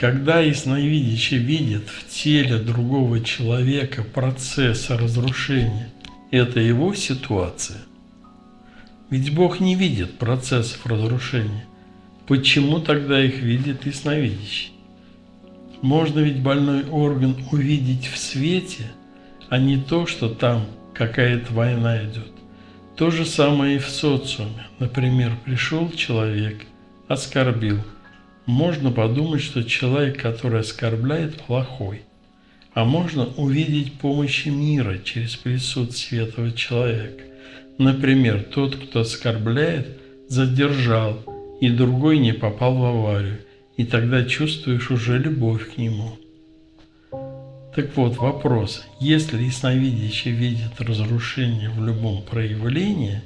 Когда ясновидящий видит в теле другого человека процесс разрушения, это его ситуация. Ведь Бог не видит процессов разрушения. Почему тогда их видит ясновидящий? Можно ведь больной орган увидеть в свете, а не то, что там какая-то война идет. То же самое и в социуме. Например, пришел человек, оскорбил – можно подумать, что человек, который оскорбляет, плохой. А можно увидеть помощи мира через присутствие этого человека. Например, тот, кто оскорбляет, задержал, и другой не попал в аварию, и тогда чувствуешь уже любовь к нему. Так вот, вопрос. Если ясновидящий видит разрушение в любом проявлении,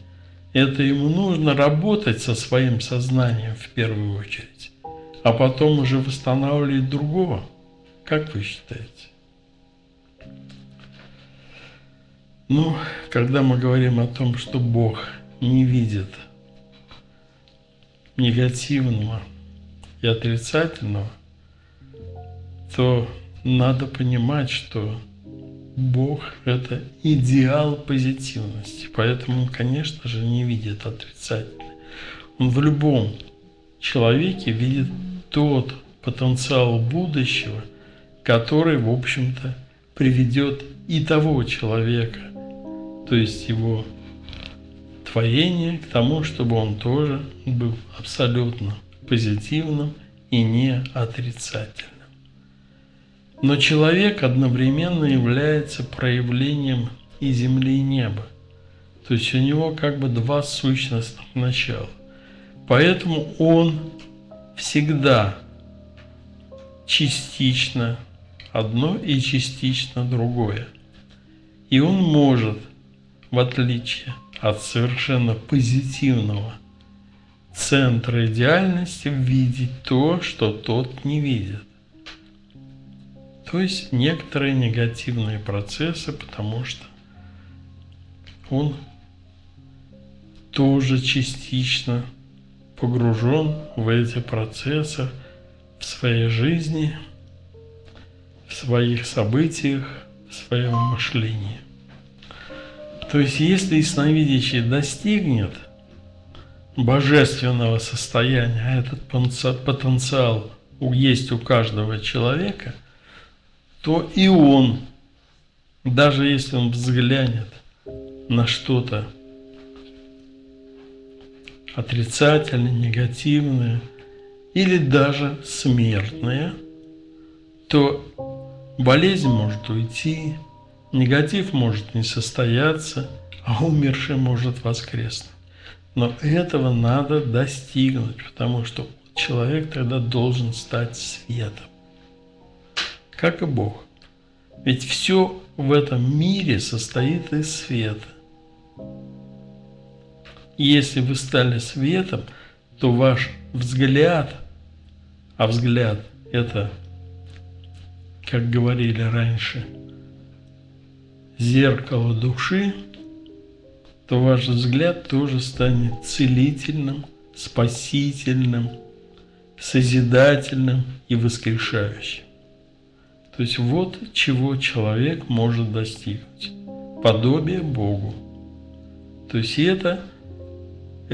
это ему нужно работать со своим сознанием в первую очередь а потом уже восстанавливать другого. Как вы считаете? Ну, когда мы говорим о том, что Бог не видит негативного и отрицательного, то надо понимать, что Бог – это идеал позитивности, поэтому он, конечно же, не видит отрицательное. Он в любом человеке видит тот потенциал будущего, который, в общем-то, приведет и того человека, то есть его творение, к тому, чтобы он тоже был абсолютно позитивным и не отрицательным. Но человек одновременно является проявлением и земли, и неба. То есть у него как бы два сущностных начала. Поэтому он всегда частично одно и частично другое. И он может, в отличие от совершенно позитивного центра идеальности, видеть то, что тот не видит. То есть некоторые негативные процессы, потому что он тоже частично погружен в эти процессы в своей жизни, в своих событиях, в своем мышлении. То есть, если ясновидящий достигнет божественного состояния, а этот потенциал есть у каждого человека, то и он, даже если он взглянет на что-то отрицательные, негативные или даже смертные, то болезнь может уйти, негатив может не состояться, а умерший может воскреснуть. Но этого надо достигнуть, потому что человек тогда должен стать светом, как и Бог. Ведь все в этом мире состоит из света. Если вы стали светом, то ваш взгляд, а взгляд это, как говорили раньше, зеркало души, то ваш взгляд тоже станет целительным, спасительным, созидательным и воскрешающим. То есть вот чего человек может достигнуть. Подобие Богу. То есть это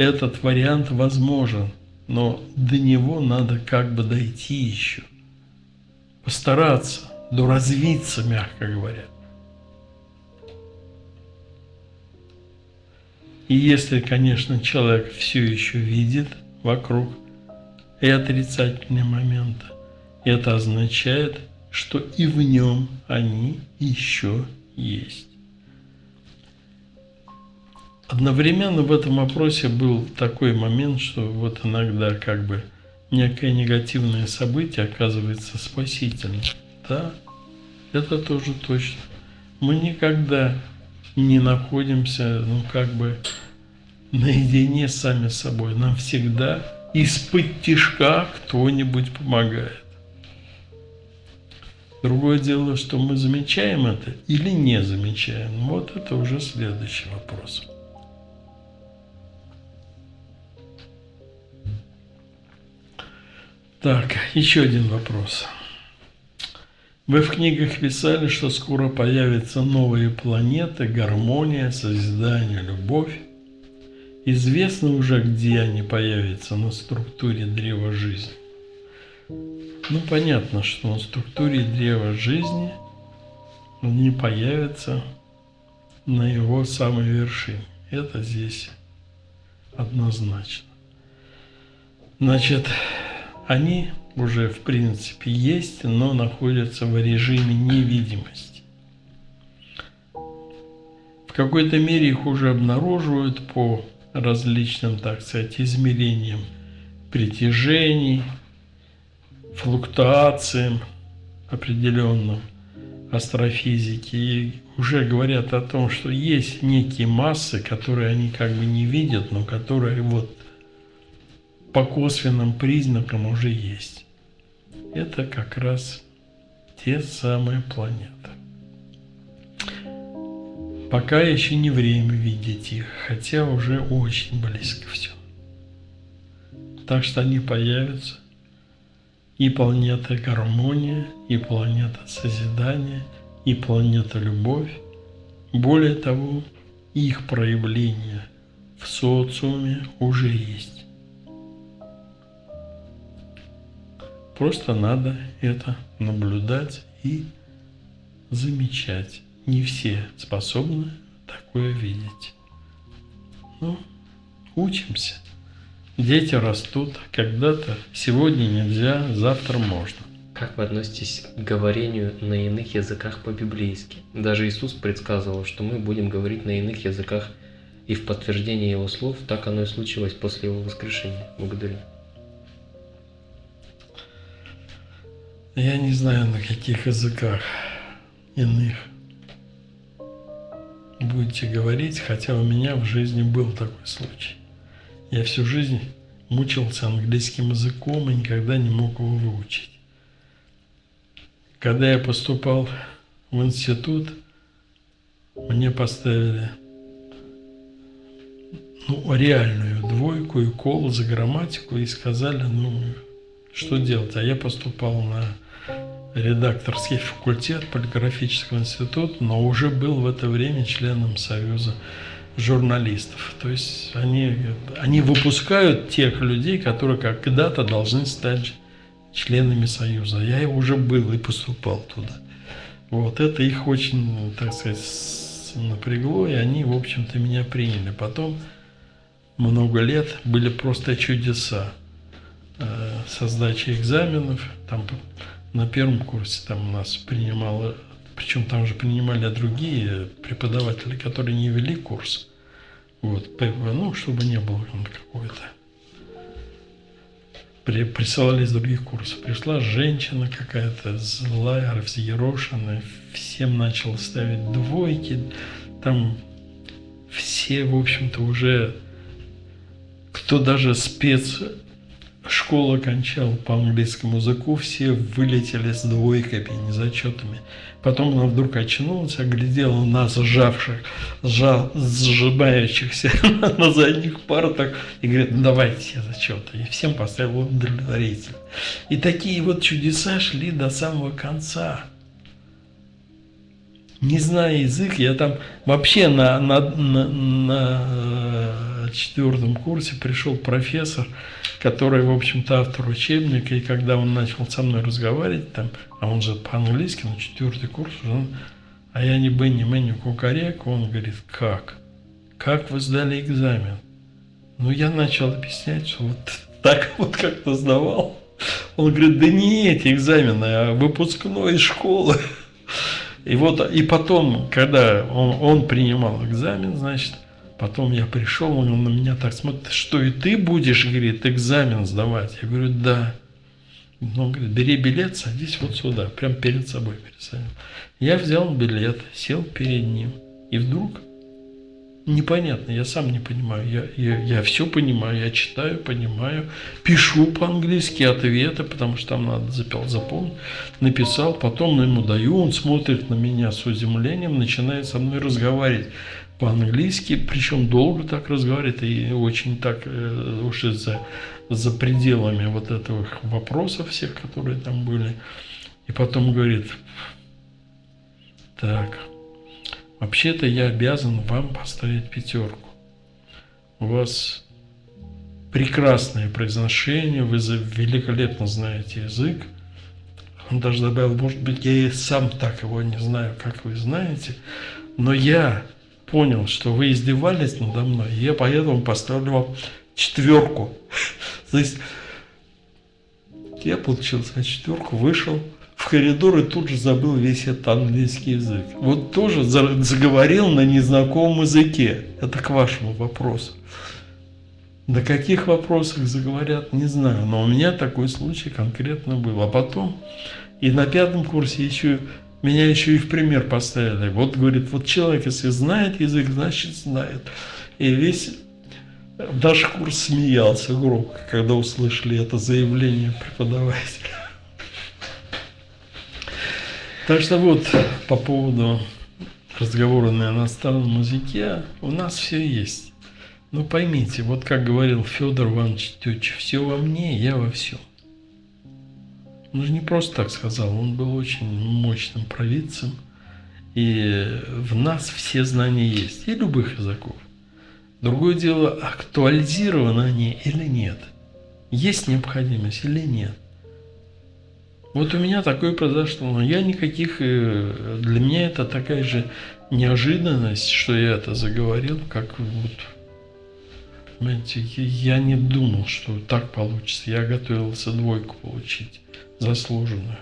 этот вариант возможен, но до него надо как бы дойти еще. Постараться, доразвиться, мягко говоря. И если, конечно, человек все еще видит вокруг и отрицательные моменты, это означает, что и в нем они еще есть. Одновременно в этом вопросе был такой момент, что вот иногда как бы некое негативное событие оказывается спасительным. Да, это тоже точно. Мы никогда не находимся, ну как бы, наедине сами с собой. Нам всегда из-под тишка кто-нибудь помогает. Другое дело, что мы замечаем это или не замечаем. Вот это уже следующий вопрос. Так, еще один вопрос. Вы в книгах писали, что скоро появятся новые планеты, гармония, созидание, любовь. Известно уже, где они появятся на структуре древа жизни. Ну, понятно, что на структуре древа жизни они появятся на его самой вершине. Это здесь однозначно. Значит, они уже в принципе есть, но находятся в режиме невидимости. В какой-то мере их уже обнаруживают по различным, так сказать, измерениям притяжений, флуктуациям определенным астрофизики. И уже говорят о том, что есть некие массы, которые они как бы не видят, но которые вот по косвенным признакам уже есть. Это как раз те самые планеты. Пока еще не время видеть их, хотя уже очень близко все. Так что они появятся. И планета гармония, и планета созидания, и планета любовь. Более того, их проявление в социуме уже есть. Просто надо это наблюдать и замечать. Не все способны такое видеть. Ну, учимся. Дети растут. Когда-то сегодня нельзя, завтра можно. Как вы относитесь к говорению на иных языках по-библейски? Даже Иисус предсказывал, что мы будем говорить на иных языках, и в подтверждение Его слов так оно и случилось после Его воскрешения. Благодарю. Я не знаю, на каких языках иных будете говорить, хотя у меня в жизни был такой случай. Я всю жизнь мучился английским языком и никогда не мог его выучить. Когда я поступал в институт, мне поставили ну, реальную двойку и кол за грамматику и сказали, ну, что делать. А я поступал на редакторский факультет полиграфического института, но уже был в это время членом Союза журналистов. То есть они, они выпускают тех людей, которые когда-то должны стать членами Союза. Я уже был и поступал туда. Вот это их очень, так сказать, напрягло, и они, в общем-то, меня приняли. Потом много лет были просто чудеса со сдачей экзаменов. Там на первом курсе там нас принимало, причем там же принимали другие преподаватели, которые не вели курс. Вот, ну, чтобы не было какой-то. При, присылали из других курсов. Пришла женщина какая-то злая, взъерошенная, всем начала ставить двойки. Там все, в общем-то, уже кто даже спец школу окончал по английскому языку, все вылетели с двойками, не зачетами. Потом она вдруг очнулась, оглядела нас, сжавших, сжа, сжимающихся на задних партах, и говорит, ну давайте все зачеты. И всем поставил удовлетворитель. И такие вот чудеса шли до самого конца. Не зная язык, я там вообще на, на, на, на четвертом курсе пришел профессор, который, в общем-то, автор учебника, и когда он начал со мной разговаривать, там, а он же по-английски, на четвертый курс уже, а я не Бенни Мэнни Кукареку, он говорит, как? Как вы сдали экзамен? Ну, я начал объяснять, что вот так вот как-то сдавал. Он говорит, да не эти экзамены, а выпускной из школы. И вот, и потом, когда он, он принимал экзамен, значит, Потом я пришел, он на меня так смотрит, что и ты будешь, говорит, экзамен сдавать? Я говорю, да. Он говорит, бери билет, садись вот сюда, прям перед собой пересадил. Я взял билет, сел перед ним, и вдруг непонятно, я сам не понимаю. Я, я, я все понимаю, я читаю, понимаю, пишу по-английски ответы, потому что там надо запел, запомнить. Написал, потом ему даю, он смотрит на меня с удивлением, начинает со мной разговаривать по-английски, причем долго так разговаривает и очень так э, уж за, за пределами вот этого вопросов всех, которые там были. И потом говорит, так, вообще-то я обязан вам поставить пятерку. У вас прекрасное произношение, вы великолепно знаете язык. Он даже добавил, может быть, я и сам так его не знаю, как вы знаете, но я понял, что вы издевались надо мной, и я поэтому поставлю вам четверку. То есть я получил за четверку, вышел в коридор и тут же забыл весь этот английский язык. Вот тоже заговорил на незнакомом языке. Это к вашему вопросу. На каких вопросах заговорят, не знаю. Но у меня такой случай конкретно был. А потом и на пятом курсе еще меня еще и в пример поставили. Вот, говорит, вот человек, если знает язык, значит знает. И весь наш курс смеялся громко, когда услышали это заявление преподавателя. Так что вот по поводу разговора на иностранном языке у нас все есть. Но поймите, вот как говорил Федор Иванович Тетч, все во мне, я во всем. Же не просто так сказал, он был очень мощным провидцем. И в нас все знания есть, и любых языков. Другое дело, актуализированы они или нет. Есть необходимость или нет. Вот у меня такое произошло, но я никаких, э, для меня это такая же неожиданность, что я это заговорил, как вот, понимаете, я не думал, что так получится. Я готовился двойку получить заслуженную.